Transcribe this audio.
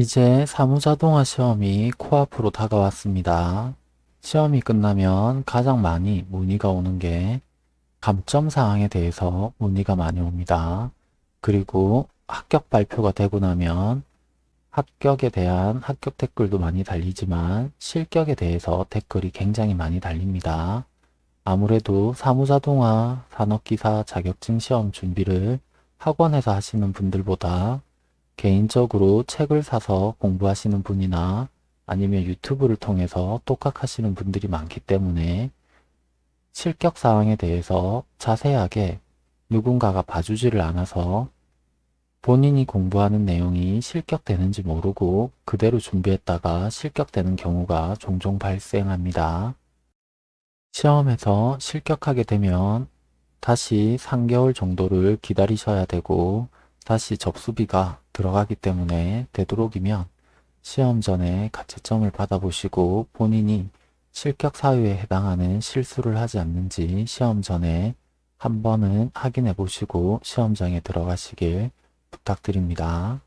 이제 사무자동화 시험이 코앞으로 다가왔습니다. 시험이 끝나면 가장 많이 문의가 오는 게 감점 사항에 대해서 문의가 많이 옵니다. 그리고 합격 발표가 되고 나면 합격에 대한 합격 댓글도 많이 달리지만 실격에 대해서 댓글이 굉장히 많이 달립니다. 아무래도 사무자동화 산업기사 자격증 시험 준비를 학원에서 하시는 분들보다 개인적으로 책을 사서 공부하시는 분이나 아니면 유튜브를 통해서 똑각하시는 분들이 많기 때문에 실격 사항에 대해서 자세하게 누군가가 봐주지를 않아서 본인이 공부하는 내용이 실격되는지 모르고 그대로 준비했다가 실격되는 경우가 종종 발생합니다. 시험에서 실격하게 되면 다시 3개월 정도를 기다리셔야 되고 다시 접수비가 들어가기 때문에 되도록이면 시험 전에 가채점을 받아보시고 본인이 실격 사유에 해당하는 실수를 하지 않는지 시험 전에 한 번은 확인해 보시고 시험장에 들어가시길 부탁드립니다.